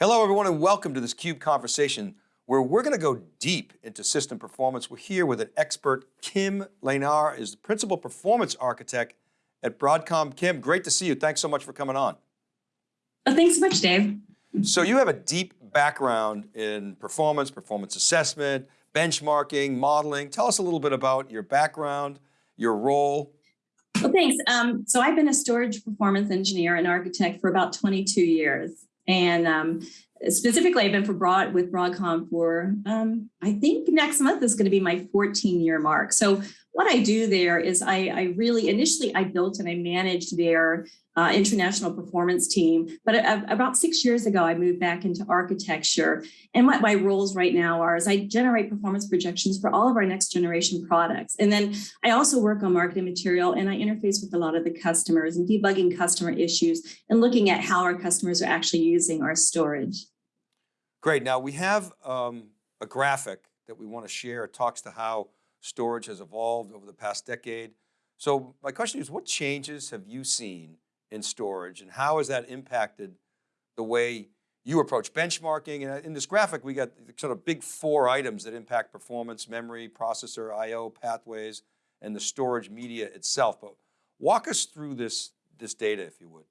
Hello, everyone, and welcome to this CUBE conversation where we're going to go deep into system performance. We're here with an expert, Kim Leyenaar is the Principal Performance Architect at Broadcom. Kim, great to see you. Thanks so much for coming on. Well, thanks so much, Dave. So you have a deep background in performance, performance assessment, benchmarking, modeling. Tell us a little bit about your background, your role. Well, thanks. Um, so I've been a storage performance engineer and architect for about 22 years. And um, specifically, I've been for broad with Broadcom for, um, I think next month is going to be my 14 year mark. So what I do there is I, I really, initially I built and I managed their uh, international performance team. But about six years ago, I moved back into architecture. And what my roles right now are is I generate performance projections for all of our next generation products. And then I also work on marketing material and I interface with a lot of the customers and debugging customer issues and looking at how our customers are actually using our storage. Great. Now we have um, a graphic that we want to share. It talks to how storage has evolved over the past decade. So my question is, what changes have you seen in storage and how has that impacted the way you approach benchmarking? And uh, in this graphic, we got sort of big four items that impact performance, memory, processor, IO, pathways, and the storage media itself. But walk us through this, this data, if you would.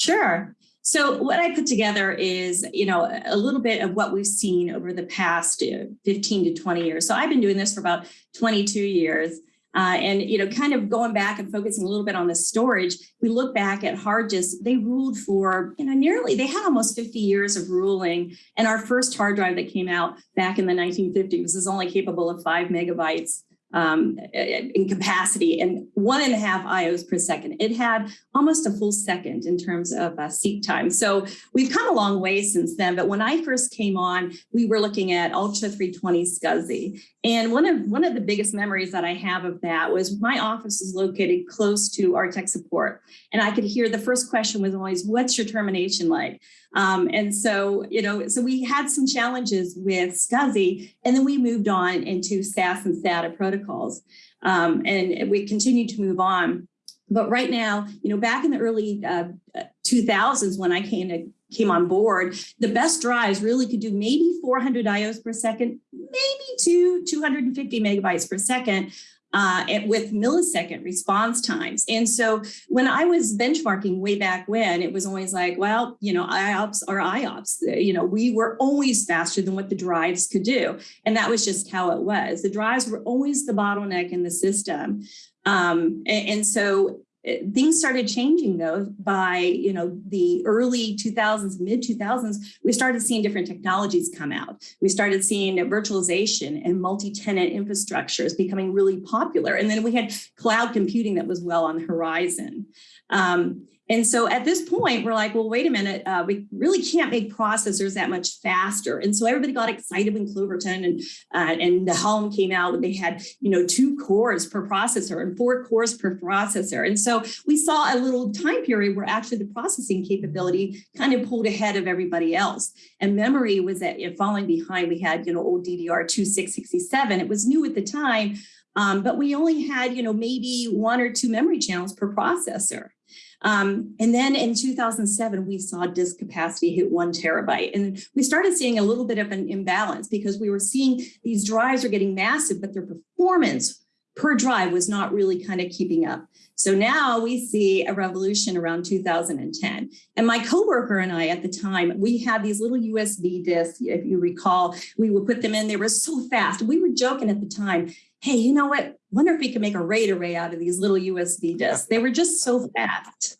Sure. So what I put together is, you know, a little bit of what we've seen over the past uh, 15 to 20 years. So I've been doing this for about 22 years. Uh, and, you know, kind of going back and focusing a little bit on the storage, we look back at hard disks, they ruled for, you know, nearly, they had almost 50 years of ruling. And our first hard drive that came out back in the 1950s was only capable of five megabytes um, in capacity and one and a half IOs per second. It had almost a full second in terms of uh, seek time. So we've come a long way since then. But when I first came on, we were looking at Ultra 320 SCSI. And one of one of the biggest memories that I have of that was my office is located close to our tech support. And I could hear the first question was always, what's your termination like? Um, and so, you know, so we had some challenges with SCSI, and then we moved on into SAS and SATA protocols. Um, and we continued to move on. But right now, you know, back in the early uh, 2000s when I came to came on board, the best drives really could do maybe 400 IOs per second, maybe two 250 megabytes per second uh, with millisecond response times. And so when I was benchmarking way back when, it was always like, well, you know, IOPS or IOPS. You know, we were always faster than what the drives could do. And that was just how it was. The drives were always the bottleneck in the system. Um, and, and so things started changing though by you know the early 2000s mid 2000s we started seeing different technologies come out. We started seeing virtualization and multi-tenant infrastructures becoming really popular and then we had cloud computing that was well on the horizon. Um, and so at this point, we're like, well, wait a minute, uh, we really can't make processors that much faster. And so everybody got excited when Clovertown and, uh, and Nehalem came out. And they had, you know, two cores per processor and four cores per processor. And so we saw a little time period where actually the processing capability kind of pulled ahead of everybody else. And memory was at, falling behind. We had, you know, old DDR2667. It was new at the time, um, but we only had, you know, maybe one or two memory channels per processor. Um, and then in 2007, we saw disk capacity hit one terabyte. And we started seeing a little bit of an imbalance because we were seeing these drives are getting massive, but their performance per drive was not really kind of keeping up. So now we see a revolution around 2010. And my coworker and I at the time, we had these little USB disks, if you recall, we would put them in, they were so fast. We were joking at the time, hey, you know what? Wonder if we could make a RAID array out of these little USB disks. They were just so fast.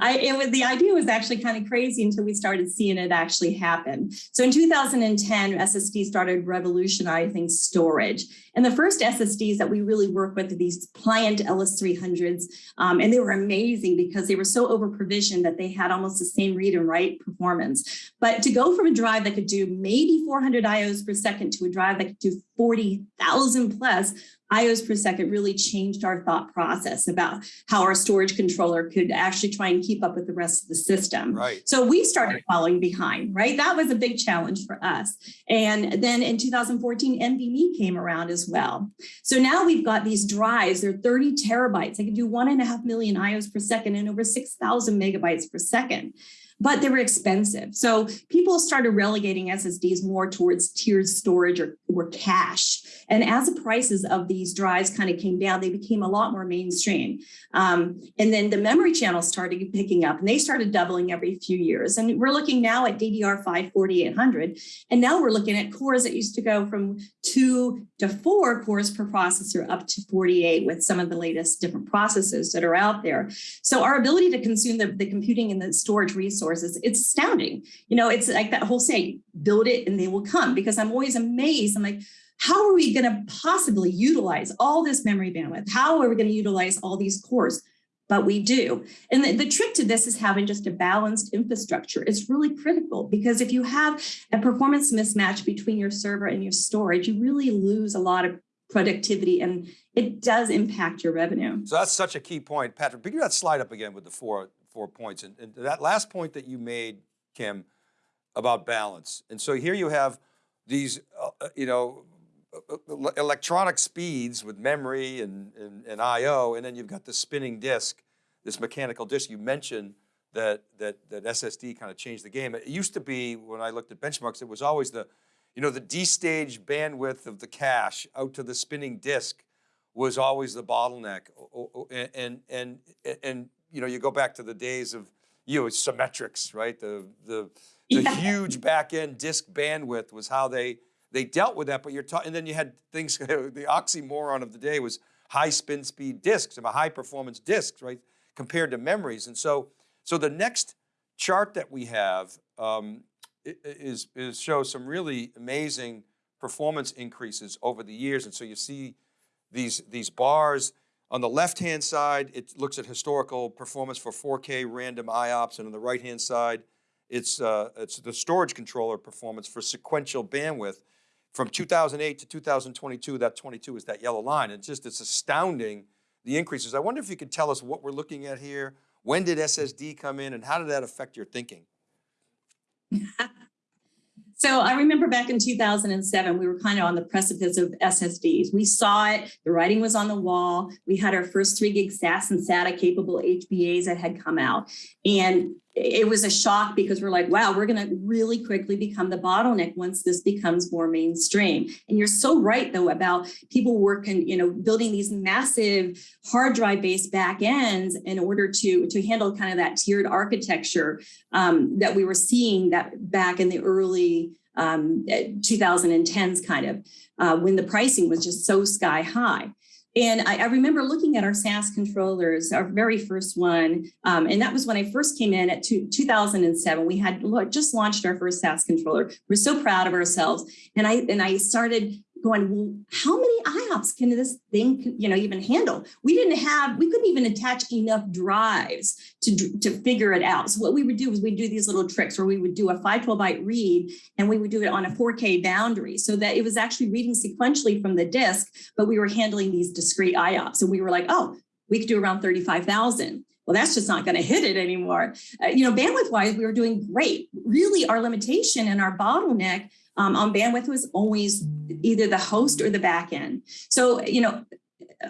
I, it was, the idea was actually kind of crazy until we started seeing it actually happen. So in 2010, SSD started revolutionizing storage. And the first SSDs that we really work with are these Pliant LS300s. Um, and they were amazing because they were so over provisioned that they had almost the same read and write performance. But to go from a drive that could do maybe 400 IOs per second to a drive that could do 40,000 plus IOs per second really changed our thought process about how our storage controller could actually try and keep up with the rest of the system. Right. So we started falling behind, right? That was a big challenge for us. And then in 2014, NVMe came around as well. So now we've got these drives, they're 30 terabytes. They can do one and a half million IOs per second and over 6,000 megabytes per second. But they were expensive. So people started relegating SSDs more towards tiered storage or, or cache. And as the prices of these drives kind of came down, they became a lot more mainstream. Um, and then the memory channels started picking up and they started doubling every few years. And we're looking now at DDR5 4800. And now we're looking at cores that used to go from two to four cores per processor up to 48 with some of the latest different processes that are out there. So our ability to consume the, the computing and the storage resources, it's astounding. You know, it's like that whole saying, build it and they will come because I'm always amazed. I'm like, how are we going to possibly utilize all this memory bandwidth? How are we going to utilize all these cores? But we do. And the, the, trick to this is having just a balanced infrastructure. It's really critical because if you have a performance mismatch between your server and your storage, you really lose a lot of productivity and it does impact your revenue. So that's such a key point. Patrick, bring that slide up again with the four, four points. And, and that last point that you made, Kim, about balance. And so here you have these, uh, uh you know, uh, uh, electronic speeds with memory and, and, and I.O., and then you've got the spinning disk, this mechanical disk. You mentioned that, that, that SSD kind of changed the game. It used to be, when I looked at benchmarks, it was always the, you know, the destage bandwidth of the cache out to the spinning disk was always the bottleneck. And, and, and, and you know, you go back to the days of, you know, Symmetrix, right? The, the, the yeah. huge back-end disk bandwidth was how they, they dealt with that, but you're talking, and then you had things, the oxymoron of the day was high spin speed disks, and high performance disks, right, compared to memories. And so, so the next chart that we have um, is, is shows some really amazing performance increases over the years. And so you see these, these bars on the left-hand side, it looks at historical performance for 4K random IOPS, and on the right-hand side, it's, uh, it's the storage controller performance for sequential bandwidth. From 2008 to 2022, that 22 is that yellow line. It's just, it's astounding, the increases. I wonder if you could tell us what we're looking at here. When did SSD come in and how did that affect your thinking? So I remember back in 2007, we were kind of on the precipice of SSDs. We saw it, the writing was on the wall. We had our first three gig SAS and SATA capable HBAs that had come out. And it was a shock because we're like, wow, we're going to really quickly become the bottleneck once this becomes more mainstream. And you're so right, though, about people working, you know, building these massive hard drive based back ends in order to, to handle kind of that tiered architecture um, that we were seeing that back in the early um, 2010s kind of uh, when the pricing was just so sky high. And I, I, remember looking at our SAS controllers, our very first one, um, and that was when I first came in at two, 2007. We had just launched our first SAS controller. We're so proud of ourselves. And I and I started going, well, how many IOPS can this thing, you know, even handle? We didn't have, we couldn't even attach enough drives to, to figure it out. So what we would do is we'd do these little tricks where we would do a 512 byte read and we would do it on a 4K boundary so that it was actually reading sequentially from the disk, but we were handling these discrete IOPS. And we were like, oh, we could do around 35,000 well, that's just not going to hit it anymore. Uh, you know, bandwidth wise, we were doing great. Really, our limitation and our bottleneck um, on bandwidth was always either the host or the back end. So, you know,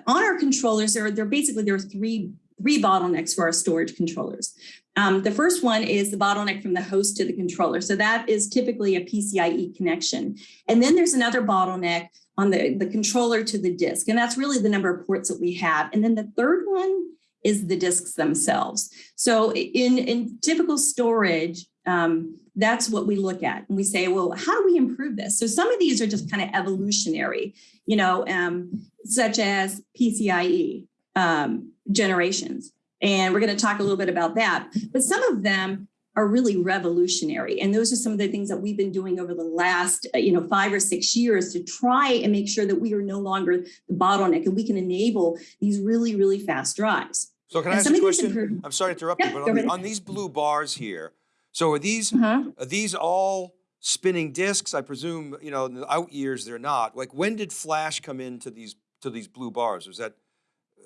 on our controllers, there, there basically there are three, three bottlenecks for our storage controllers. Um, the first one is the bottleneck from the host to the controller. So that is typically a PCIe connection. And then there's another bottleneck on the, the controller to the disk. And that's really the number of ports that we have. And then the third one is the disks themselves. So in, in typical storage, um, that's what we look at and we say, well, how do we improve this? So some of these are just kind of evolutionary, you know, um, such as PCIe um, generations. And we're going to talk a little bit about that. But some of them are really revolutionary. And those are some of the things that we've been doing over the last, uh, you know, five or six years to try and make sure that we are no longer the bottleneck and we can enable these really, really fast drives. So can I ask a question? I'm sorry to interrupt yeah, you, but on, on, these blue bars here, so are these uh -huh. are these all spinning disks? I presume you know in the out years they're not. Like when did Flash come into these to these blue bars? Was that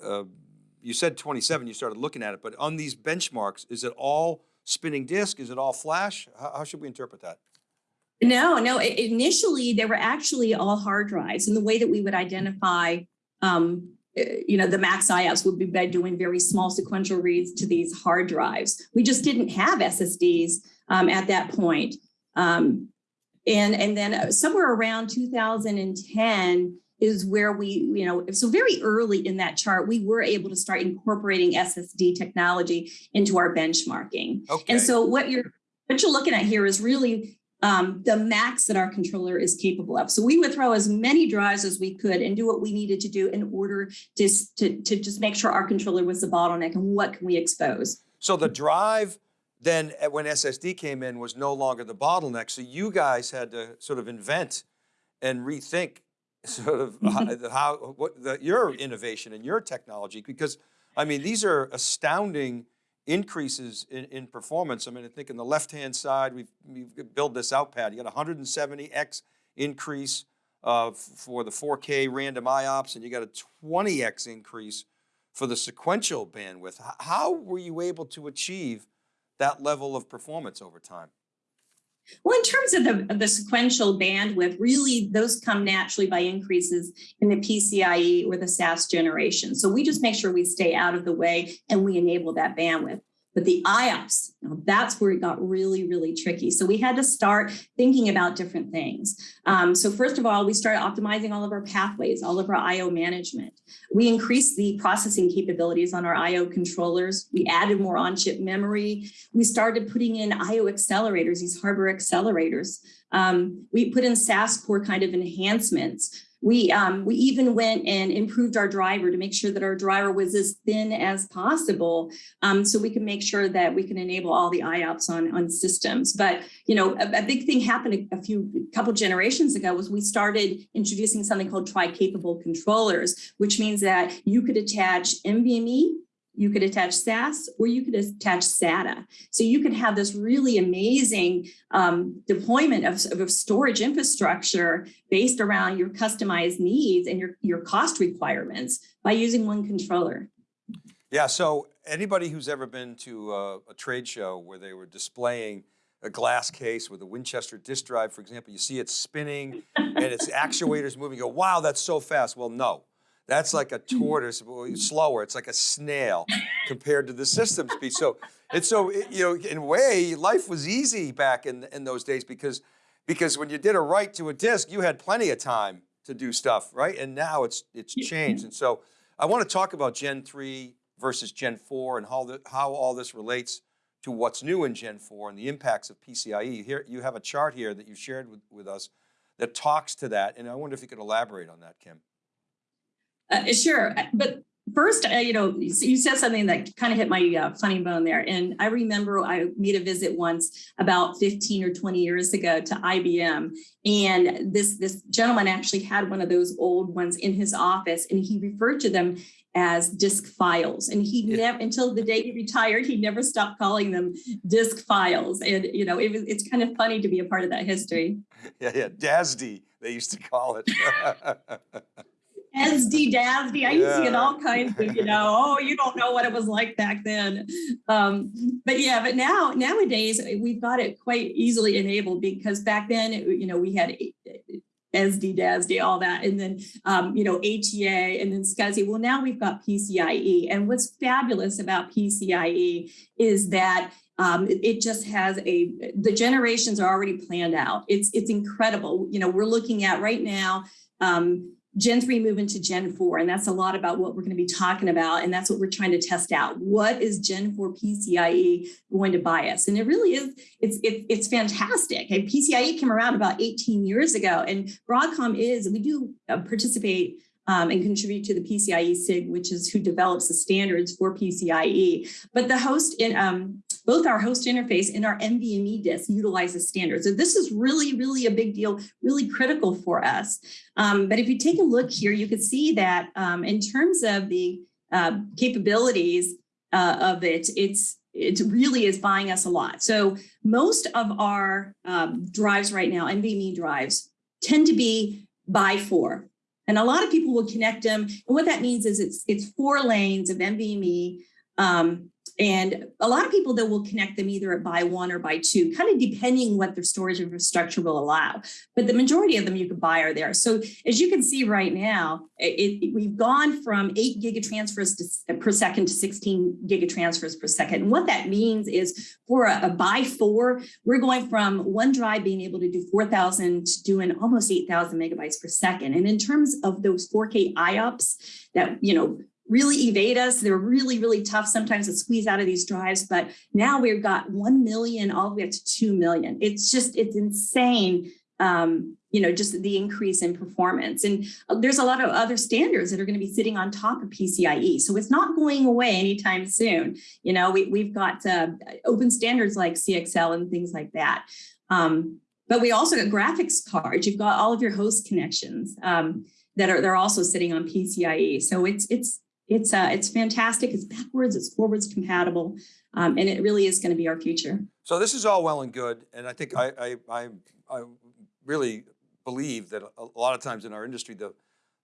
uh, you said 27? You started looking at it, but on these benchmarks, is it all spinning disk? Is it all Flash? How, how should we interpret that? No, no. Initially, they were actually all hard drives, and the way that we would identify um, you know, the max IOPS would be by doing very small sequential reads to these hard drives. We just didn't have SSDs um, at that point. Um, and, and then uh, somewhere around 2010 is where we, you know, so very early in that chart, we were able to start incorporating SSD technology into our benchmarking. Okay. And so what you're what you're looking at here is really um, the max that our controller is capable of. So we would throw as many drives as we could and do what we needed to do in order to, to, to just make sure our controller was the bottleneck and what can we expose. So the drive then uh, when SSD came in was no longer the bottleneck. So you guys had to sort of invent and rethink sort of how, how what the, your innovation and your technology because I mean these are astounding increases in, in performance. I mean I think in the left hand side we've, we've built this out pad. You got 170x increase uh, for the 4K random IOPS and you got a 20x increase for the sequential bandwidth. How were you able to achieve that level of performance over time? Well, in terms of the, the sequential bandwidth, really those come naturally by increases in the PCIe or the SAS generation. So we just make sure we stay out of the way and we enable that bandwidth. But the IOPS, that's where it got really, really tricky. So we had to start thinking about different things. Um, so first of all, we started optimizing all of our pathways, all of our IO management. We increased the processing capabilities on our IO controllers. We added more on-chip memory. We started putting in IO accelerators, these hardware accelerators. Um, we put in SAS core kind of enhancements. We, um, we even went and improved our driver to make sure that our driver was as thin as possible um, so we can make sure that we can enable all the IOPS on, on systems. But, you know, a, a big thing happened a, a few couple generations ago was we started introducing something called tri-capable controllers, which means that you could attach NVMe you could attach SAS or you could attach SATA. So you could have this really amazing um, deployment of, of storage infrastructure based around your customized needs and your, your cost requirements by using one controller. Yeah, so anybody who's ever been to a, a trade show where they were displaying a glass case with a Winchester disk drive, for example, you see it spinning and its actuators moving, you go, wow, that's so fast. Well, no, that's like a mm-hmm. tortoise, slower. It's like a snail compared to the system speed. So it's so it, you know, in a way, life was easy back in in those days because because when you did a write to a disk, you had plenty of time to do stuff, right? And now it's it's changed. And so I want to talk about Gen three versus Gen four and how the, how all this relates to what's new in Gen four and the impacts of PCIe. Here you have a chart here that you shared with, with us that talks to that, and I wonder if you could elaborate on that, Kim. Uh, sure, but first, uh, you know, you said something that kind of hit my uh, funny bone there. And I remember I made a visit once about 15 or 20 years ago to IBM. And this, this gentleman actually had one of those old ones in his office and he referred to them as disk files. And he yeah. never, until the day he retired, he never stopped calling them disk files. And, you know, it was, it's kind of funny to be a part of that history. Yeah, yeah, DASD, they used to call it. SD DASD. I used to get all kinds of, you know, oh, you don't know what it was like back then. Um, but yeah, but now nowadays we've got it quite easily enabled because back then, you know, we had SD, DASD, all that, and then, um, you know, ATA and then SCSI. Well, now we've got PCIe. And what's fabulous about PCIe is that um, it, it, just has a, the generations are already planned out. It's, it's incredible. You know, we're looking at right now, um, Gen 3 move into Gen 4, and that's a lot about what we're going to be talking about, and that's what we're trying to test out. What is Gen 4 PCIe going to buy us? And it really is, it's it, it's fantastic. And PCIe came around about 18 years ago, and Broadcom is, we do uh, participate um, and contribute to the PCIe SIG, which is who develops the standards for PCIe. But the host in um, both our host interface and our NVMe disk utilize the standards. So this is really, really a big deal, really critical for us. Um, but if you take a look here, you can see that um, in terms of the uh, capabilities uh, of it, it's it really is buying us a lot. So most of our um, drives right now, NVMe drives, tend to be by four. And a lot of people will connect them. And what that means is it's it's four lanes of NVMe um, and a lot of people though will connect them either at by one or by two, kind of depending what their storage infrastructure will allow. But the majority of them you can buy are there. So as you can see right now, it, it, we've gone from eight gigatransfers to, per second to 16 gigatransfers per second. And what that means is for a, a by four, we're going from one drive being able to do 4,000 to doing almost 8,000 megabytes per second. And in terms of those 4K IOPS that, you know, really evade us. They're really, really tough sometimes to squeeze out of these drives, but now we've got 1 million all the way up to 2 million. It's just, it's insane. Um, you know, just the increase in performance. And uh, there's a lot of other standards that are going to be sitting on top of PCIe. So it's not going away anytime soon. You know, we, we've got uh, open standards like CXL and things like that. Um, but we also got graphics cards. You've got all of your host connections um, that are they're also sitting on PCIe. So it's it's it's uh, it's fantastic. It's backwards, it's forwards compatible, um, and it really is going to be our future. So this is all well and good, and I think I I, I, I really believe that a lot of times in our industry the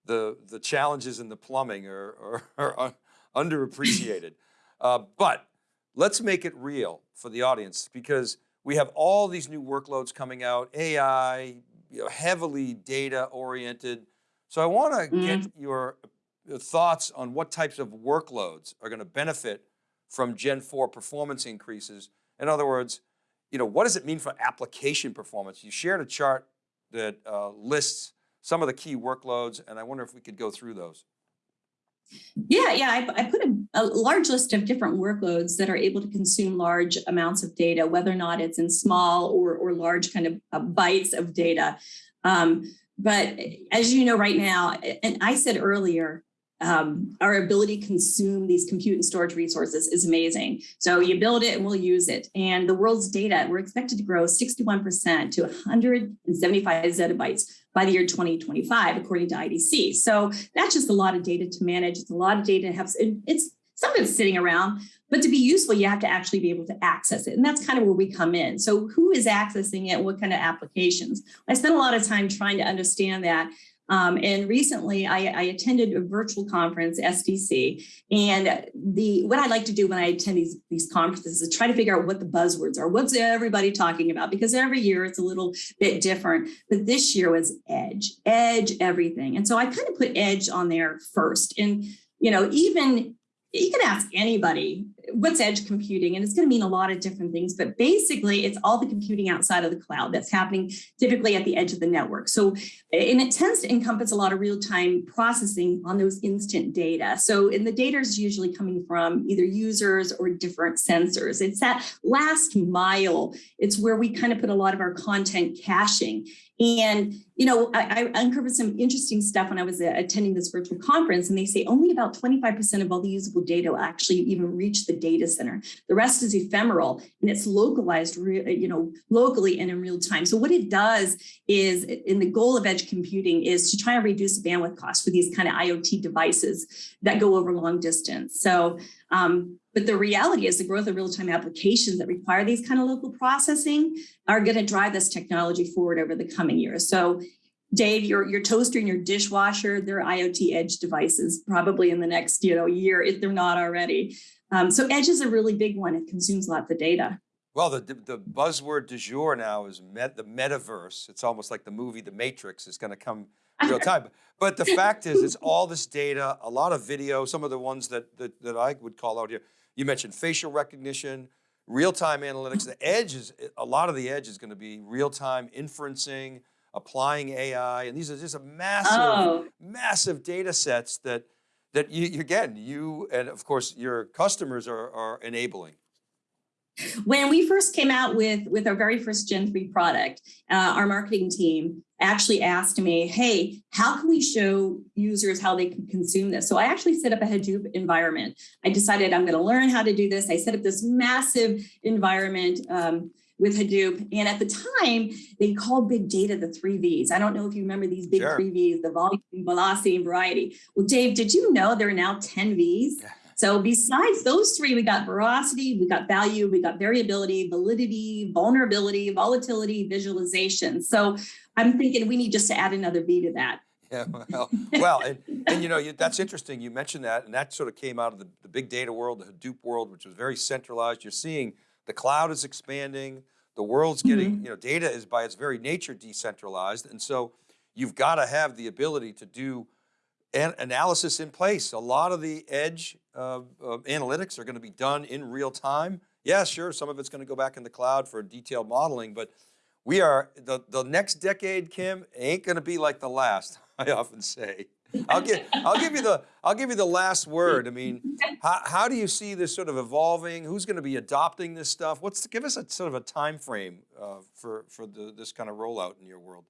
the the challenges in the plumbing are are, are underappreciated, uh, but let's make it real for the audience because we have all these new workloads coming out, AI, you know, heavily data oriented. So I want to mm. get your thoughts on what types of workloads are going to benefit from Gen 4 performance increases. In other words, you know, what does it mean for application performance? You shared a chart that uh, lists some of the key workloads, and I wonder if we could go through those. Yeah, yeah, I, I put a, a, large list of different workloads that are able to consume large amounts of data, whether or not it's in small or, or large kind of uh, bytes of data. Um, but as you know right now, and I said earlier, um, our ability to consume these compute and storage resources is amazing. So you build it and we'll use it. And the world's data, we're expected to grow 61% to 175 zettabytes by the year 2025, according to IDC. So that's just a lot of data to manage. It's a lot of data have, it's some of it's sitting around, but to be useful, you have to actually be able to access it. And that's kind of where we come in. So who is accessing it? What kind of applications? I spent a lot of time trying to understand that um, and recently I, I, attended a virtual conference, SDC, and the what I like to do when I attend these, these conferences is try to figure out what the buzzwords are. What's everybody talking about? Because every year it's a little bit different. But this year was edge, edge everything. And so I kind of put edge on there first. And, you know, even you can ask anybody what's edge computing and it's going to mean a lot of different things but basically it's all the computing outside of the cloud that's happening typically at the edge of the network. So and it tends to encompass a lot of real-time processing on those instant data. So and the data is usually coming from either users or different sensors. It's that last mile. It's where we kind of put a lot of our content caching. And, you know, I, I, uncovered some interesting stuff when I was uh, attending this virtual conference, and they say only about 25% of all the usable data will actually even reach the data center. The rest is ephemeral and it's localized, you know, locally and in real time. So what it does is, in the goal of edge computing is to try and reduce bandwidth costs for these kind of IoT devices that go over long distance. So um, but the reality is the growth of real-time applications that require these kind of local processing are going to drive this technology forward over the coming years. So Dave, your, your toaster and your dishwasher, they're IoT edge devices probably in the next you know year if they're not already. Um, so edge is a really big one. It consumes lots of data. Well, the, the buzzword du jour now is met, the metaverse. It's almost like the movie The Matrix is going to come real time. But the fact is, it's all this data, a lot of video, some of the ones that, that, that I would call out here. You mentioned facial recognition, real-time analytics. The edge is, a lot of the edge is going to be real-time inferencing, applying AI, and these are just a massive, oh. massive data sets that, that you, again, you and of course your customers are, are enabling. When we first came out with, with our very first Gen 3 product, uh, our marketing team actually asked me, hey, how can we show users how they can consume this? So I actually set up a Hadoop environment. I decided I'm going to learn how to do this. I set up this massive environment um, with Hadoop. And at the time, they called big data the three V's. I don't know if you remember these big sure. three V's, the volume, velocity, and variety. Well, Dave, did you know there are now 10 V's? Yeah. So besides those three, we got veracity, we got value, we got variability, validity, vulnerability, volatility, visualization. So I'm thinking we need just to add another V to that. Yeah, well, well, and, and you know, you, that's interesting. You mentioned that, and that sort of came out of the, the big data world, the Hadoop world, which was very centralized. You're seeing the cloud is expanding, the world's getting, you know, data is by its very nature decentralized. And so you've got to have the ability to do an analysis in place. A lot of the edge uh, uh, analytics are going to be done in real time. Yeah, sure, some of it's going to go back in the cloud for detailed modeling, but we are, the, the next decade, Kim, ain't going to be like the last, I often say. I'll give, I'll give you the, I'll give you the last word. I mean, how, how do you see this sort of evolving? Who's going to be adopting this stuff? What's, give us a sort of a time frame uh, for, for the, this kind of rollout in your world.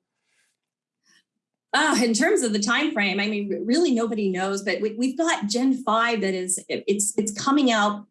Uh, in terms of the time frame, I mean, really nobody knows, but we, we've got Gen 5 that is, it's, it's coming out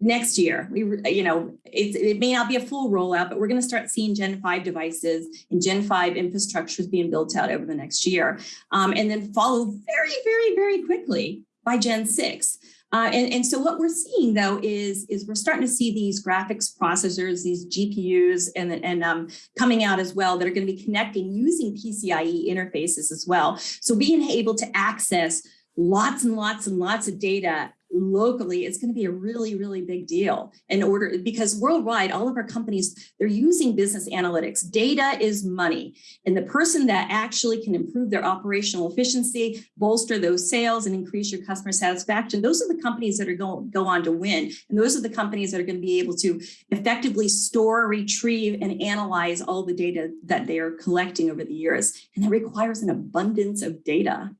next year. We, you know, it, it may not be a full rollout, but we're going to start seeing Gen 5 devices and Gen 5 infrastructures being built out over the next year. Um, and then follow very, very, very quickly by Gen 6. Uh, and, and so what we're seeing though is, is we're starting to see these graphics processors, these GPUs and, and um, coming out as well that are going to be connecting using PCIe interfaces as well. So being able to access lots and lots and lots of data locally it's going to be a really really big deal in order because worldwide all of our companies they're using business analytics. Data is money. And the person that actually can improve their operational efficiency bolster those sales and increase your customer satisfaction those are the companies that are going to go on to win. And those are the companies that are going to be able to effectively store retrieve and analyze all the data that they are collecting over the years. And that requires an abundance of data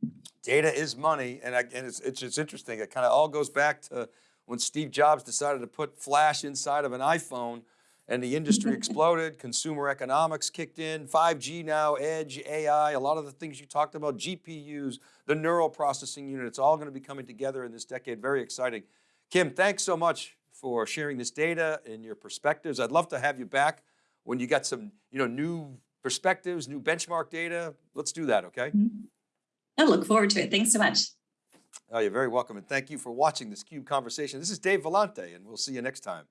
data is money, and, I, and it's, it's it's interesting. It kind of all goes back to when Steve Jobs decided to put flash inside of an iPhone, and the industry exploded. Consumer economics kicked in. 5G now, edge, AI, a lot of the things you talked about, GPUs, the neural processing unit. It's all going to be coming together in this decade. Very exciting. Kim, thanks so much for sharing this data and your perspectives. I'd love to have you back when you got some, you know, new perspectives, new benchmark data. Let's do that, okay? Mm -hmm. I look forward to it. Thanks so much. Oh, you're very welcome. And thank you for watching this CUBE conversation. This is Dave Vellante, and we'll see you next time.